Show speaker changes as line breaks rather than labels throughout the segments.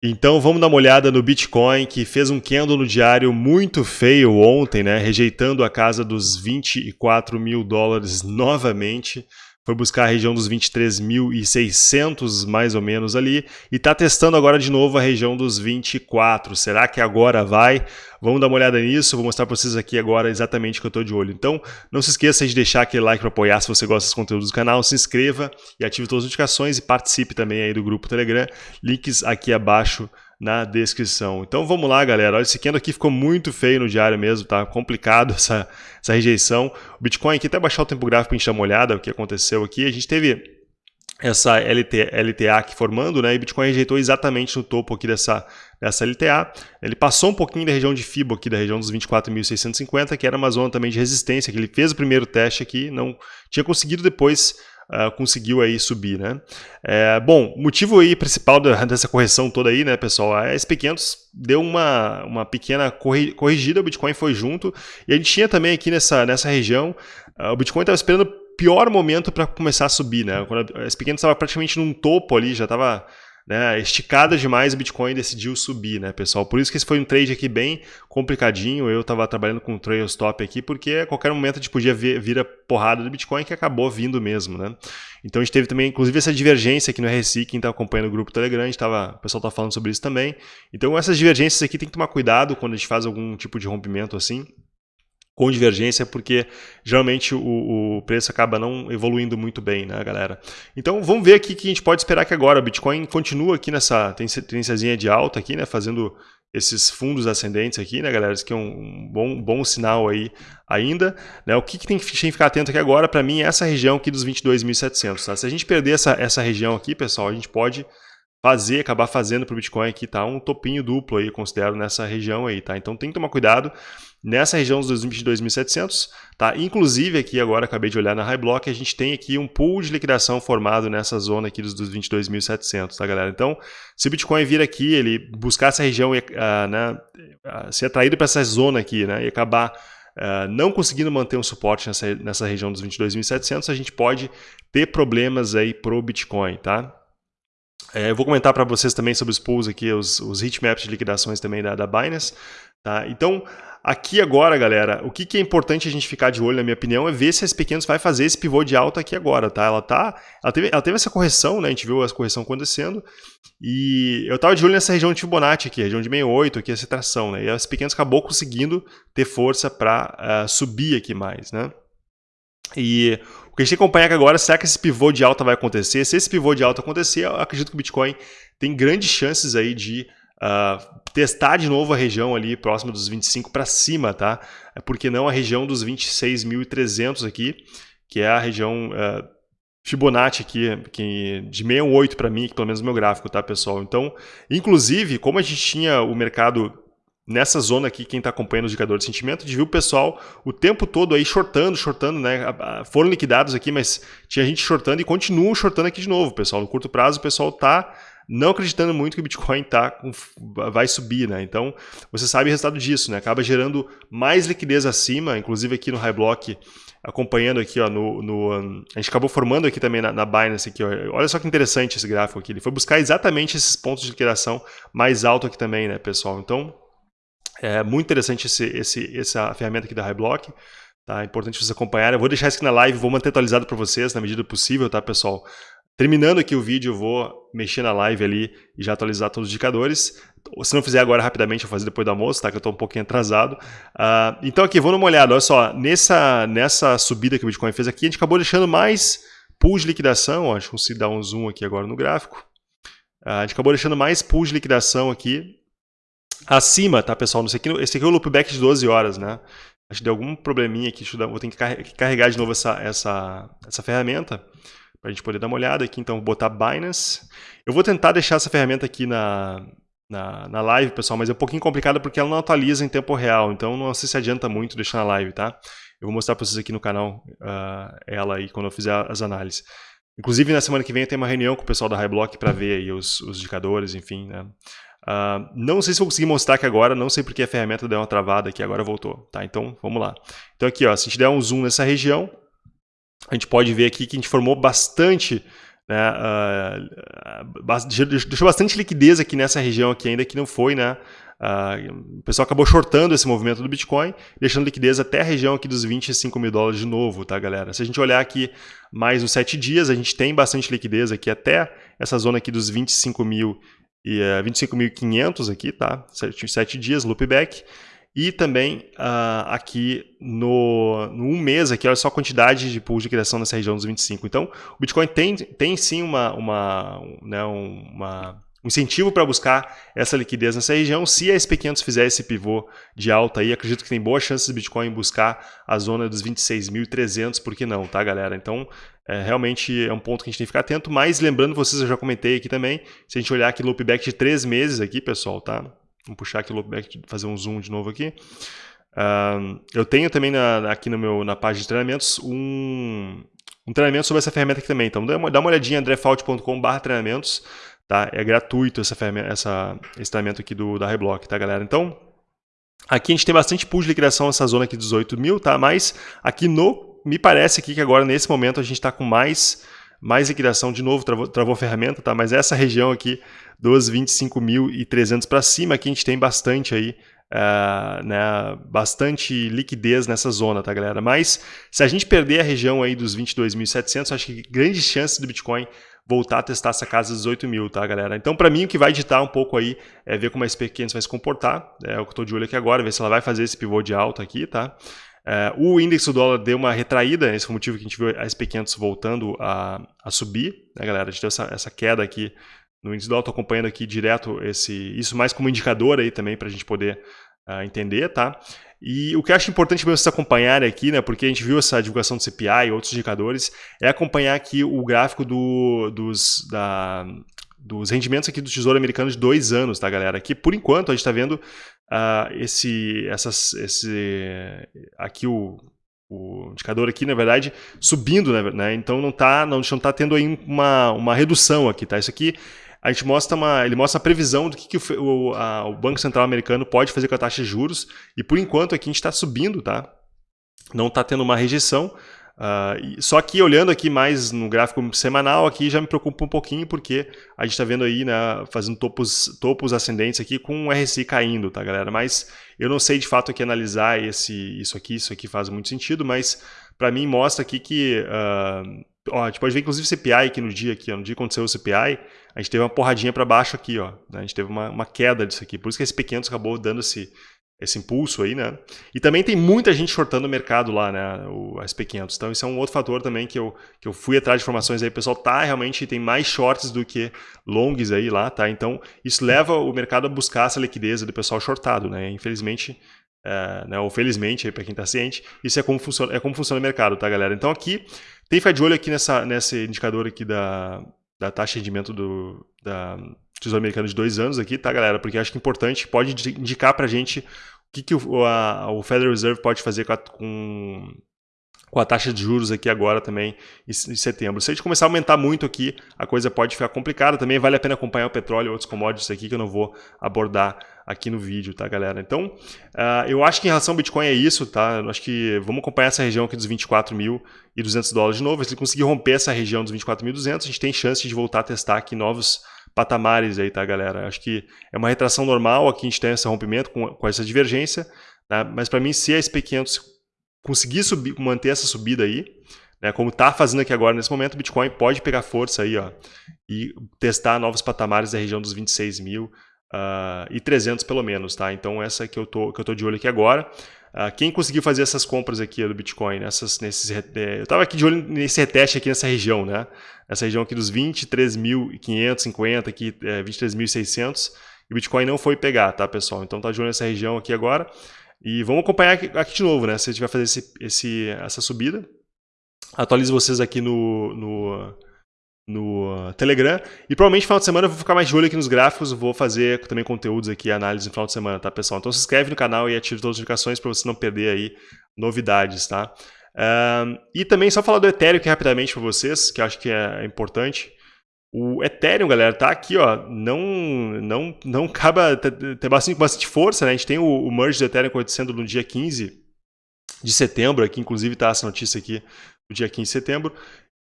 Então vamos dar uma olhada no Bitcoin, que fez um candle no diário muito feio ontem, né? rejeitando a casa dos 24 mil dólares novamente foi buscar a região dos 23.600 mais ou menos ali e está testando agora de novo a região dos 24. Será que agora vai? Vamos dar uma olhada nisso, vou mostrar para vocês aqui agora exatamente o que eu estou de olho. Então, não se esqueça de deixar aquele like para apoiar se você gosta dos conteúdos do canal, se inscreva e ative todas as notificações e participe também aí do grupo Telegram, links aqui abaixo na descrição. Então vamos lá, galera. Olha, esse candle aqui ficou muito feio no diário mesmo, tá complicado essa, essa rejeição. O Bitcoin aqui, até baixar o tempo gráfico para a gente dar uma olhada o que aconteceu aqui. A gente teve essa LT, LTA aqui formando, né? E Bitcoin rejeitou exatamente no topo aqui dessa, dessa LTA. Ele passou um pouquinho da região de FIBO aqui, da região dos 24.650, que era uma zona também de resistência, que ele fez o primeiro teste aqui, não tinha conseguido depois uh, conseguiu aí subir, né? É, bom, motivo aí principal dessa correção toda aí, né, pessoal, a SP500 deu uma, uma pequena corrigida, o Bitcoin foi junto, e a gente tinha também aqui nessa, nessa região, uh, o Bitcoin estava esperando o pior momento para começar a subir, né? Quando a SP500 estava praticamente num topo ali, já estava né, esticada demais, o Bitcoin decidiu subir, né, pessoal? Por isso que esse foi um trade aqui bem complicadinho. Eu estava trabalhando com um trail stop aqui, porque a qualquer momento a gente podia vir, vir a porrada do Bitcoin que acabou vindo mesmo, né? Então a gente teve também, inclusive, essa divergência aqui no RSI, quem está acompanhando o grupo Telegram, tava, o pessoal está falando sobre isso também. Então essas divergências aqui tem que tomar cuidado quando a gente faz algum tipo de rompimento assim com divergência, porque geralmente o, o, preço acaba não evoluindo muito bem, né, galera? Então vamos ver aqui que a gente pode esperar que agora o Bitcoin continua aqui nessa tendênciazinha de alta aqui, né, fazendo esses fundos ascendentes aqui, né, galera? Isso aqui é um bom, bom sinal aí ainda. Né? O que, que tem que ficar atento aqui agora, para mim, é essa região aqui dos 22.700, tá? Se a gente perder essa, essa região aqui, pessoal, a gente pode fazer, acabar fazendo para o Bitcoin aqui, tá? Um topinho duplo aí, considero, nessa região aí, tá? Então tem que tomar cuidado nessa região dos 22.700, tá? Inclusive aqui agora, acabei de olhar na High Block, a gente tem aqui um pool de liquidação formado nessa zona aqui dos 22.700, tá galera? Então, se o Bitcoin vir aqui, ele buscar essa região e uh, né, uh, ser atraído para essa zona aqui, né? E acabar Uh, não conseguindo manter um suporte nessa, nessa região dos 22.700, a gente pode ter problemas aí pro Bitcoin, tá? É, eu vou comentar para vocês também sobre os pools aqui, os, os heatmaps de liquidações também da, da Binance. Tá? Então, aqui agora, galera, o que, que, é importante a gente ficar de olho, na minha opinião, é ver se as pequenas vai fazer esse pivô de alta aqui agora, tá? Ela, tá, ela, teve, ela teve essa correção, né? A gente viu essa correção acontecendo. E eu estava de olho nessa região de Fibonacci aqui, região de 68, aqui, essa tração, né? E as pequenas acabou conseguindo ter força para uh, eh, subir aqui mais, né? E o que a gente tem que acompanhar agora, será que esse pivô de alta vai acontecer? Se esse pivô de alta acontecer, eu acredito que o Bitcoin tem grandes chances aí de uh, testar de novo a região ali próxima dos 25 para cima, tá? É porque não a região dos 26.300 aqui, que é a região uh, Fibonacci aqui, que de 68 para mim, que pelo menos no meu gráfico, tá, pessoal? Então, inclusive, como a gente tinha o mercado nessa zona aqui, quem está acompanhando o indicador de sentimento, de ver o pessoal o tempo todo aí shortando, shortando, né? Foram liquidados aqui, mas tinha gente shortando e continuam shortando aqui de novo, pessoal. No curto prazo, o pessoal está não acreditando muito que o Bitcoin tá com, vai subir, né? Então, você sabe o resultado disso, né? Acaba gerando mais liquidez acima, inclusive aqui no High Block, acompanhando aqui, ó, no, no um, a gente acabou formando aqui também na, na Binance aqui, ó. Olha só que interessante esse gráfico aqui. Ele foi buscar exatamente esses pontos de liquidação mais alto aqui também, né, pessoal? Então, é muito interessante esse, esse, essa ferramenta aqui da HighBlock. Tá? É importante vocês acompanharem. Eu vou deixar isso aqui na live, vou manter atualizado para vocês na medida possível, tá, pessoal? Terminando aqui o vídeo, eu vou mexer na live ali e já atualizar todos os indicadores. Se não fizer agora rapidamente, eu vou fazer depois do almoço, tá? Que eu estou um pouquinho atrasado. Uh, então aqui, vamos dar uma olhada. Olha só, nessa, nessa subida que o Bitcoin fez aqui, a gente acabou deixando mais pools de liquidação. Ó, deixa eu conseguir dar um zoom aqui agora no gráfico. Uh, a gente acabou deixando mais pools de liquidação aqui acima, tá, pessoal? Esse aqui, esse aqui é o loopback de 12 horas, né? Acho que deu algum probleminha aqui, vou ter que carregar de novo essa, essa, essa ferramenta para a gente poder dar uma olhada aqui. Então, vou botar Binance. Eu vou tentar deixar essa ferramenta aqui na, na, na live, pessoal, mas é um pouquinho complicado porque ela não atualiza em tempo real, então não sei se adianta muito deixar na live, tá? Eu vou mostrar para vocês aqui no canal uh, ela aí quando eu fizer as análises. Inclusive, na semana que vem tenho uma reunião com o pessoal da Highblock para ver aí os, os indicadores, enfim, né? Uh, não sei se vou conseguir mostrar aqui agora, não sei porque a ferramenta deu uma travada aqui, agora voltou, tá? Então, vamos lá. Então aqui, ó, se a gente der um zoom nessa região, a gente pode ver aqui que a gente formou bastante né, uh, deixou bastante liquidez aqui nessa região aqui ainda que não foi, né, Uh, o pessoal acabou shortando esse movimento do Bitcoin, deixando liquidez até a região aqui dos 25 mil dólares de novo, tá, galera? Se a gente olhar aqui mais uns 7 dias, a gente tem bastante liquidez aqui até essa zona aqui dos 25 mil e uh, eh, 25.500 aqui, tá? 7, 7 dias, loopback. E também uh, aqui no, no, um mês, aqui, olha só a quantidade de pools de criação nessa região dos 25. Então, o Bitcoin tem, tem sim uma, uma, né, uma um incentivo para buscar essa liquidez nessa região. Se a SP500 fizer esse pivô de alta aí, acredito que tem boas chances do Bitcoin buscar a zona dos 26.300, por que não, tá, galera? Então, é, realmente é um ponto que a gente tem que ficar atento, mas lembrando vocês, eu já comentei aqui também, se a gente olhar aqui loopback de três meses aqui, pessoal, tá? Vamos puxar aqui o loopback, fazer um zoom de novo aqui. Uh, eu tenho também na, aqui no meu, na página de treinamentos um, um treinamento sobre essa ferramenta aqui também. Então dá uma, dá uma olhadinha, andrefault.com.br treinamentos. Tá? É gratuito essa ferramenta, essa, esse treinamento aqui do, da Reblock, tá, galera? Então, aqui a gente tem bastante pool de liquidação nessa zona aqui de 18 mil, tá? Mas aqui no, me parece aqui que agora nesse momento a gente está com mais, mais liquidação, de novo, travou, travou ferramenta, tá? Mas essa região aqui dos 25.300 para cima, aqui a gente tem bastante aí, Uh, né, bastante liquidez nessa zona, tá, galera? Mas se a gente perder a região aí dos 22.700, acho que grandes chances do Bitcoin voltar a testar essa casa dos 18 mil, tá, galera? Então, para mim, o que vai ditar um pouco aí é ver como a SP500 vai se comportar. É o que eu estou de olho aqui agora, ver se ela vai fazer esse pivô de alta aqui, tá? É, o índice do dólar deu uma retraída, esse foi o motivo que a gente viu a SP500 voltando a, a subir, né, galera? A gente deu essa, essa queda aqui no índice do dólar, estou acompanhando aqui direto esse, isso mais como indicador aí também para a gente poder uh, entender, tá? E o que eu acho importante para vocês acompanharem aqui, né, porque a gente viu essa divulgação do CPI e outros indicadores, é acompanhar aqui o gráfico do, dos, da, dos rendimentos aqui do Tesouro Americano de dois anos, tá, galera? Aqui, por enquanto, a gente está vendo uh, esse, essas, esse, aqui o, o indicador aqui, na verdade, subindo, né? Então não está não, não tá tendo aí uma, uma redução aqui, tá? Isso aqui a gente mostra uma, ele mostra a previsão do que, que o, a, o, Banco Central americano pode fazer com a taxa de juros, e por enquanto aqui a gente está subindo, tá? Não está tendo uma rejeição. Uh, só que olhando aqui mais no gráfico semanal, aqui já me preocupa um pouquinho, porque a gente está vendo aí, né, fazendo topos, topos ascendentes aqui com o RSI caindo, tá, galera? Mas eu não sei de fato aqui analisar esse, isso aqui, isso aqui faz muito sentido, mas para mim mostra aqui que uh, Ó, a gente pode ver inclusive o CPI aqui no dia, aqui, ó, no dia que aconteceu o CPI, a gente teve uma porradinha para baixo aqui, ó, né? a gente teve uma, uma, queda disso aqui, por isso que esse P500 acabou dando esse, esse impulso aí, né? E também tem muita gente shortando o mercado lá, né, o SP500, então isso é um outro fator também que eu, que eu fui atrás de informações aí, o pessoal tá realmente, tem mais shorts do que longs aí lá, tá? Então isso leva o mercado a buscar essa liquidez do pessoal shortado, né? Infelizmente, é, né, ou felizmente, para quem está ciente, isso é como, funciona, é como funciona o mercado, tá, galera? Então aqui tem que ficar de olho aqui nessa, nesse indicador aqui da, da taxa de rendimento do da Tesouro Americano de dois anos aqui, tá, galera? Porque acho que é importante, pode indicar para a gente o que, que o, a, o Federal Reserve pode fazer com, a, com com a taxa de juros aqui agora também em setembro. Se a gente começar a aumentar muito aqui, a coisa pode ficar complicada. Também vale a pena acompanhar o petróleo e outros commodities aqui que eu não vou abordar aqui no vídeo, tá, galera? Então, uh, eu acho que em relação ao Bitcoin é isso, tá? Eu acho que vamos acompanhar essa região aqui dos 24.200 dólares de novo. Se ele conseguir romper essa região dos 24.200, a gente tem chance de voltar a testar aqui novos patamares aí, tá, galera? Acho que é uma retração normal aqui, a gente tem esse rompimento com, com essa divergência, tá? mas para mim, se a SP500 conseguir subir, manter essa subida aí, né, como está fazendo aqui agora nesse momento, o Bitcoin pode pegar força aí ó, e testar novos patamares da região dos 26 mil uh, e 300 pelo menos. Tá? Então essa que eu tô, que eu tô de olho aqui agora. Uh, quem conseguiu fazer essas compras aqui do Bitcoin, nessas, nesses, é, eu estava aqui de olho nesse reteste aqui nessa região, né? Essa região aqui dos 23.550, aqui é, 23.600, e o Bitcoin não foi pegar, tá, pessoal? Então tá de olho nessa região aqui agora. E vamos acompanhar aqui, de novo, né? Se a gente fazer esse, esse, essa subida. Atualizo vocês aqui no, no, no Telegram. E provavelmente no final de semana eu vou ficar mais de olho aqui nos gráficos. Vou fazer também conteúdos aqui, análise no final de semana, tá, pessoal? Então se inscreve no canal e ative todas as notificações para você não perder aí novidades, tá? Um, e também só falar do Ethereum aqui rapidamente para vocês, que eu acho que é importante. O Ethereum, galera, tá aqui, ó, não não não acaba tem bastante, bastante força, né? A gente tem o, o merge do Ethereum acontecendo no dia 15 de setembro, aqui inclusive tá essa notícia aqui, no dia 15 de setembro.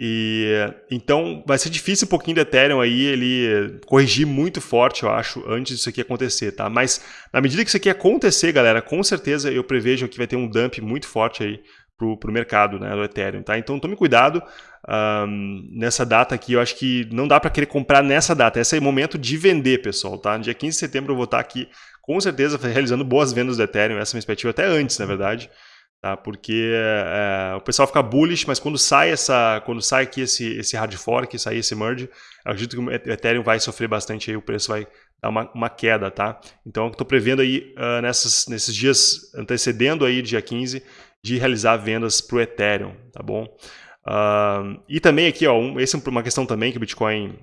E então vai ser difícil um pouquinho do Ethereum aí ele corrigir muito forte, eu acho, antes disso aqui acontecer, tá? Mas na medida que isso aqui acontecer, galera, com certeza eu prevejo que vai ter um dump muito forte aí pro, pro mercado, né, do Ethereum, tá? Então tome cuidado um, nessa data aqui, eu acho que não dá para querer comprar nessa data, esse é o momento de vender, pessoal, tá? No dia 15 de setembro eu vou estar aqui com certeza realizando boas vendas do Ethereum, essa é a minha expectativa, até antes, na verdade, tá? porque é, o pessoal fica bullish, mas quando sai essa, quando sai aqui esse, esse hard fork, sair esse merge, acredito que o Ethereum vai sofrer bastante aí, o preço vai dar uma, uma queda, tá? Então estou prevendo aí uh, nessas, nesses dias antecedendo aí dia 15 de realizar vendas para o Ethereum, tá bom? Uh, e também aqui, ó, um, essa é uma questão também que o Bitcoin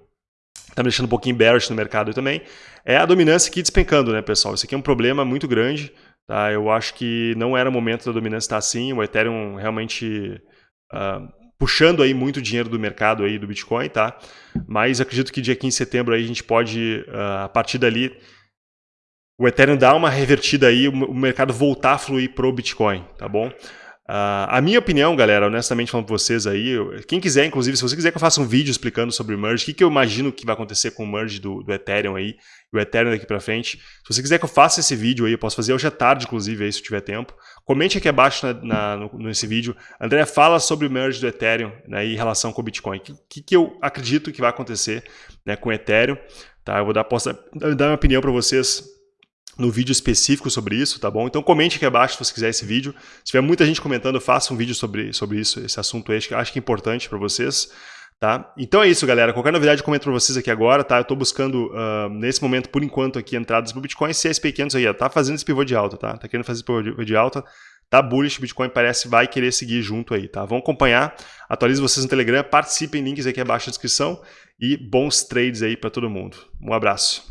está me deixando um pouquinho bearish no mercado também, é a dominância aqui despencando, né, pessoal? Isso aqui é um problema muito grande, Tá? Eu acho que não era o momento da dominância estar assim, o Ethereum realmente uh, puxando aí muito dinheiro do mercado aí do Bitcoin, tá? Mas acredito que dia 15 de setembro aí a gente pode, uh, a partir dali, o Ethereum dar uma revertida aí, o mercado voltar a fluir pro Bitcoin, tá bom? Uh, a minha opinião, galera, honestamente falando para vocês aí, quem quiser, inclusive, se você quiser que eu faça um vídeo explicando sobre o merge, o que, que eu imagino que vai acontecer com o merge do, do Ethereum aí, o Ethereum daqui para frente, se você quiser que eu faça esse vídeo aí, eu posso fazer hoje à tarde, inclusive, aí, se tiver tempo, comente aqui abaixo na, na, no, nesse vídeo. André, fala sobre o merge do Ethereum né, em relação com o Bitcoin. O que, que, que eu acredito que vai acontecer né, com o Ethereum, tá? Eu vou dar, posso dar minha opinião para vocês no vídeo específico sobre isso, tá bom? Então comente aqui abaixo se você quiser esse vídeo. Se tiver muita gente comentando, faça um vídeo sobre, sobre isso, esse assunto aí, que acho que é importante para vocês. Tá? Então é isso, galera. Qualquer novidade comento para vocês aqui agora, tá? Eu estou buscando, uh, nesse momento, por enquanto, aqui entradas para o Bitcoin. Se é SP500 aí, ó, tá fazendo esse pivô de alta, tá? Tá querendo fazer esse pivô de alta, tá bullish, Bitcoin parece vai querer seguir junto aí, tá? Vão acompanhar, atualize vocês no Telegram, participem, links aqui abaixo na descrição e bons trades aí para todo mundo. Um abraço.